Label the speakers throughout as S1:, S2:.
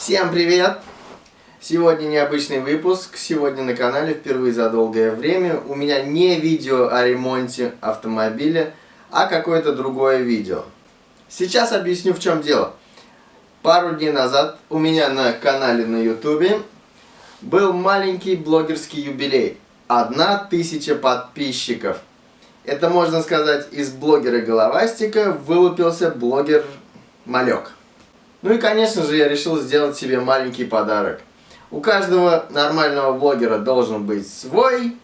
S1: Всем привет! Сегодня необычный выпуск. Сегодня на канале впервые за долгое время у меня не видео о ремонте автомобиля, а какое-то другое видео. Сейчас объясню в чем дело. Пару дней назад у меня на канале на ютубе был маленький блогерский юбилей. Одна тысяча подписчиков. Это можно сказать из блогера Головастика вылупился блогер Малек. Ну и конечно же я решил сделать себе маленький подарок. У каждого нормального блогера должен быть свой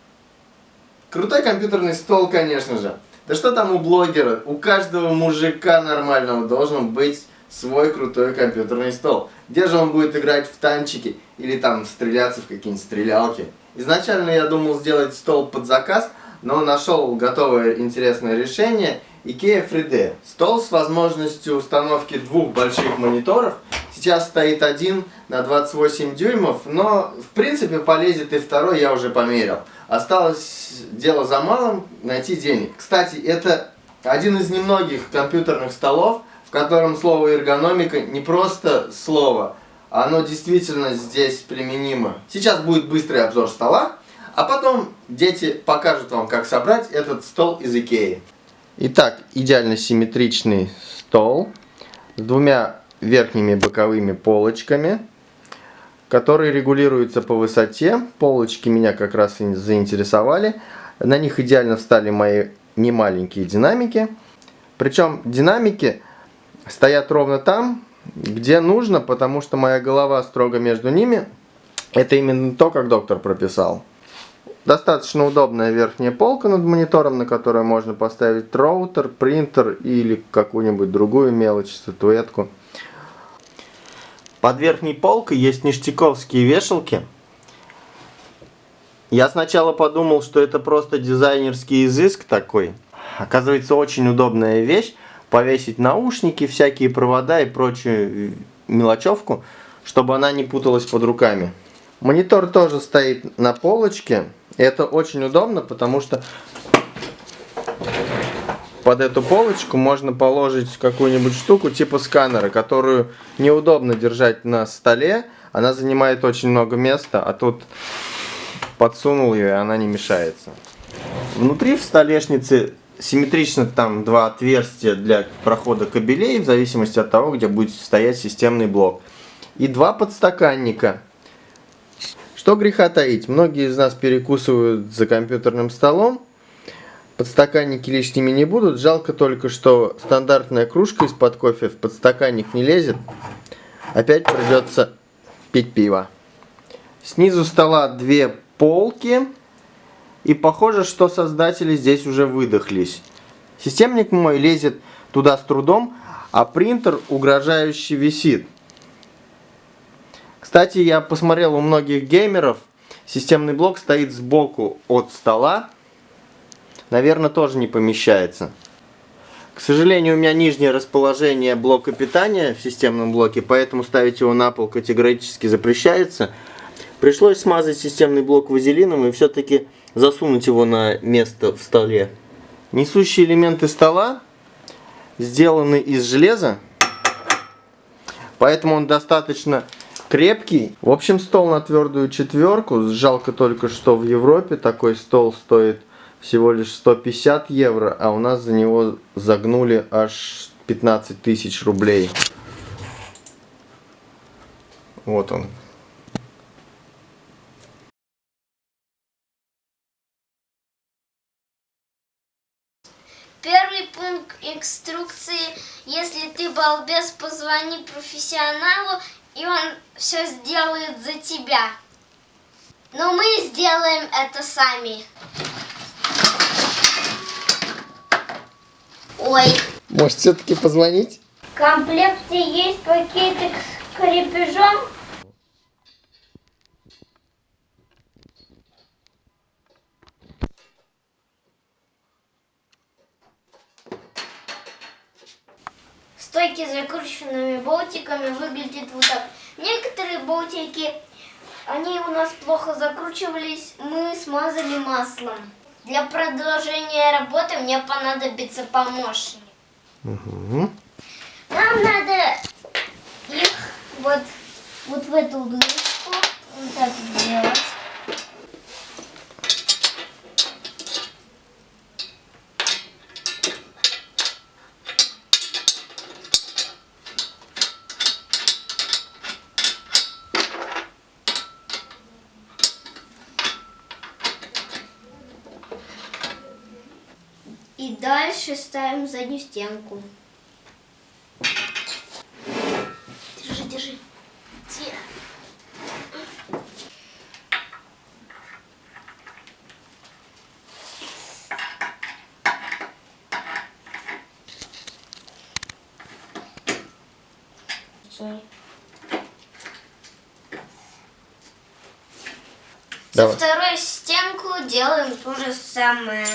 S1: крутой компьютерный стол, конечно же. Да что там у блогера, у каждого мужика нормального должен быть свой крутой компьютерный стол. Где же он будет играть в танчики или там стреляться в какие-нибудь стрелялки. Изначально я думал сделать стол под заказ, но нашел готовое интересное решение IKEA 3D. Стол с возможностью установки двух больших мониторов. Сейчас стоит один на 28 дюймов, но в принципе полезет и второй, я уже померил. Осталось дело за малым, найти денег. Кстати, это один из немногих компьютерных столов, в котором слово эргономика не просто слово, оно действительно здесь применимо. Сейчас будет быстрый обзор стола, а потом дети покажут вам, как собрать этот стол из Икеи. Итак, идеально симметричный стол с двумя верхними боковыми полочками, которые регулируются по высоте. Полочки меня как раз и заинтересовали. На них идеально встали мои немаленькие динамики. Причем динамики стоят ровно там, где нужно, потому что моя голова строго между ними. Это именно то, как доктор прописал. Достаточно удобная верхняя полка над монитором, на которой можно поставить роутер, принтер или какую-нибудь другую мелочь, статуэтку. Под верхней полкой есть ништяковские вешалки. Я сначала подумал, что это просто дизайнерский изыск такой. Оказывается, очень удобная вещь. Повесить наушники, всякие провода и прочую мелочевку, чтобы она не путалась под руками. Монитор тоже стоит на полочке. Это очень удобно, потому что под эту полочку можно положить какую-нибудь штуку типа сканера, которую неудобно держать на столе. Она занимает очень много места, а тут подсунул ее, и она не мешается. Внутри в столешнице симметрично там два отверстия для прохода кабелей, в зависимости от того, где будет стоять системный блок. И два подстаканника что греха таить, многие из нас перекусывают за компьютерным столом, подстаканники лишними не будут, жалко только, что стандартная кружка из-под кофе в подстаканник не лезет, опять придется пить пиво. Снизу стола две полки, и похоже, что создатели здесь уже выдохлись. Системник мой лезет туда с трудом, а принтер угрожающе висит. Кстати, я посмотрел у многих геймеров, системный блок стоит сбоку от стола. Наверное, тоже не помещается. К сожалению, у меня нижнее расположение блока питания в системном блоке, поэтому ставить его на пол категорически запрещается. Пришлось смазать системный блок вазелином и все-таки засунуть его на место в столе. Несущие элементы стола сделаны из железа, поэтому он достаточно крепкий. В общем, стол на твердую четверку. Жалко только, что в Европе такой стол стоит всего лишь 150 евро, а у нас за него загнули аж 15 тысяч рублей. Вот он.
S2: Первый пункт инструкции. Если ты балбес, позвони профессионалу и он все сделает за тебя. Но мы сделаем это сами. Ой.
S1: Может, все-таки позвонить?
S2: В комплекте есть пакетик с крепежом. Стойки с закрученными болтиками выглядят вот так. Некоторые болтики, они у нас плохо закручивались, мы смазали маслом. Для продолжения работы мне понадобится помощник.
S1: Угу.
S2: Нам надо их вот вот в эту дырочку вот так сделать. И дальше ставим заднюю стенку. Держи, держи. Тихо. Стой. Со
S1: Давай.
S2: второй стенку делаем то же самое.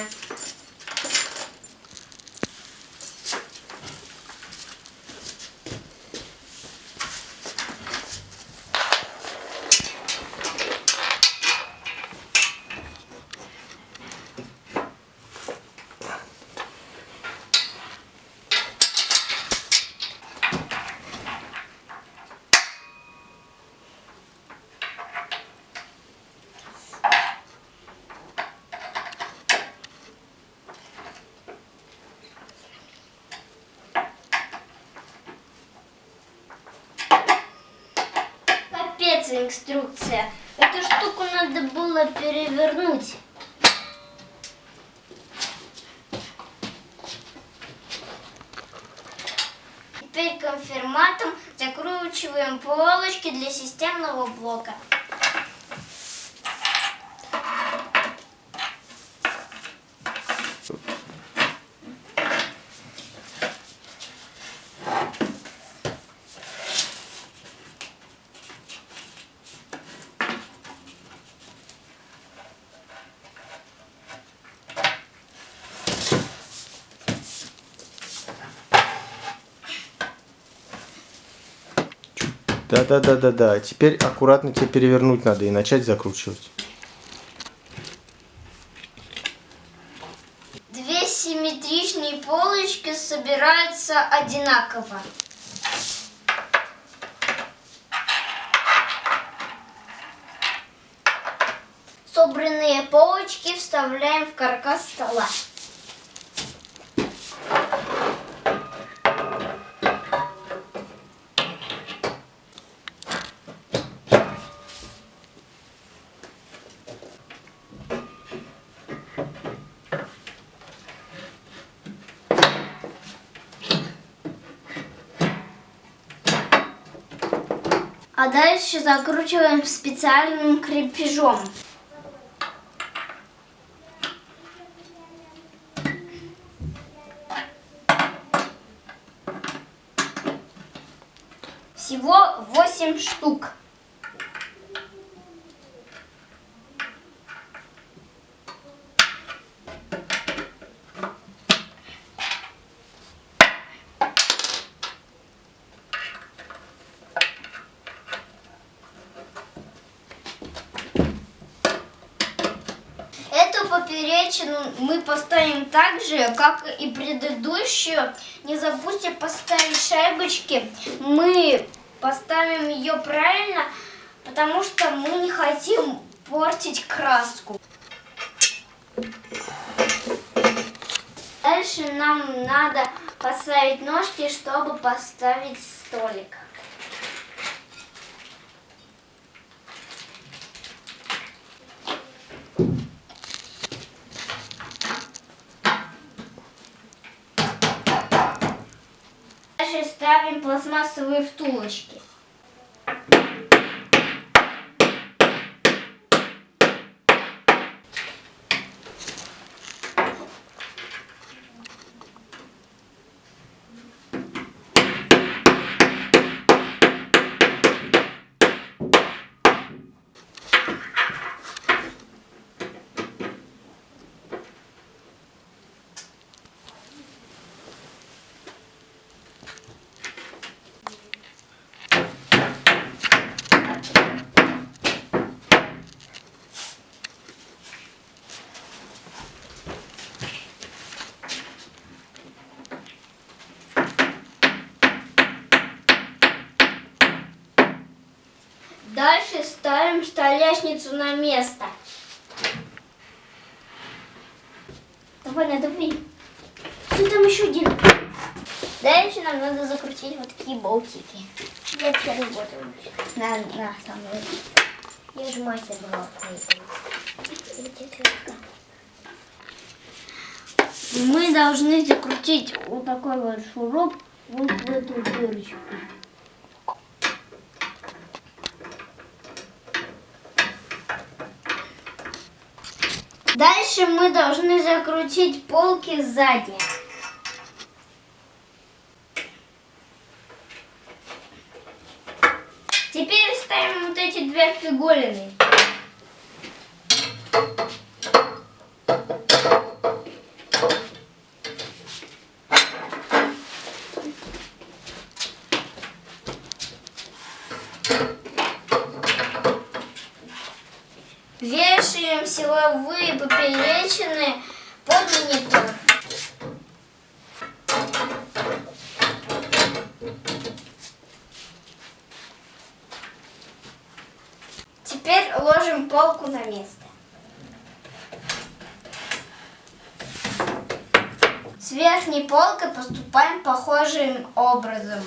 S2: Инструкция. Эту штуку надо было перевернуть. Теперь конфирматом закручиваем полочки для системного блока.
S1: Да-да-да-да-да. Теперь аккуратно тебе перевернуть надо и начать закручивать.
S2: Две симметричные полочки собираются одинаково. Собранные полочки вставляем в каркас стола. А дальше закручиваем специальным крепежом. Всего 8 штук. Эту поперечину мы поставим так же, как и предыдущую. Не забудьте поставить шайбочки. Мы поставим ее правильно, потому что мы не хотим портить краску. Дальше нам надо поставить ножки, чтобы поставить столик. Дальше ставим пластмассовые втулочки. Дальше ставим столешницу на место. Давай, надави. Что там еще один? Дальше нам надо закрутить вот такие болтики. Я все работаю. На, на, со мной. Я же мастер была. Мы должны закрутить вот такой вот шуруп вот в эту дырочку. Дальше мы должны закрутить полки сзади. Теперь ставим вот эти две фиголины. Вешаем силовые поперечины под монитор. Теперь ложим полку на место. С верхней полкой поступаем похожим образом.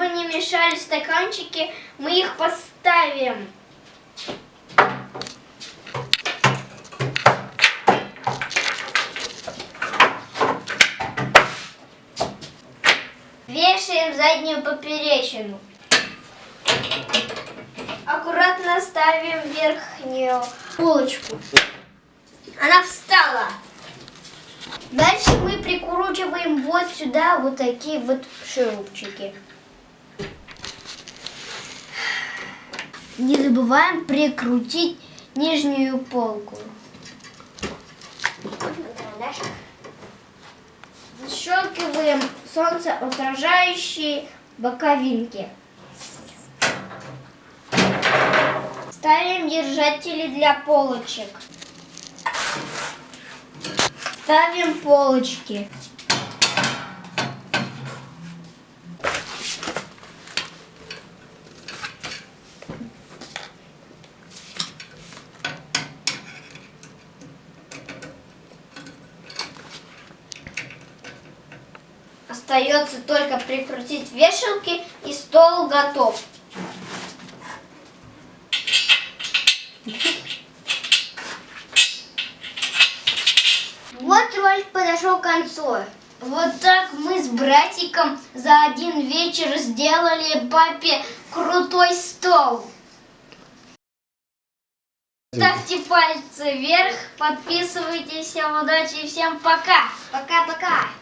S2: Чтобы не мешали стаканчики, мы их поставим. Вешаем заднюю поперечину. Аккуратно ставим верхнюю полочку. Она встала. Дальше мы прикручиваем вот сюда вот такие вот шурупчики. Не забываем прикрутить нижнюю полку. Защелкиваем солнцеотражающие боковинки. Ставим держатели для полочек. Ставим полочки. Остается только прикрутить вешалки и стол готов. Вот ролик подошел к концу. Вот так мы с братиком за один вечер сделали папе крутой стол. Ставьте пальцы вверх, подписывайтесь, всем удачи и всем пока. Пока-пока.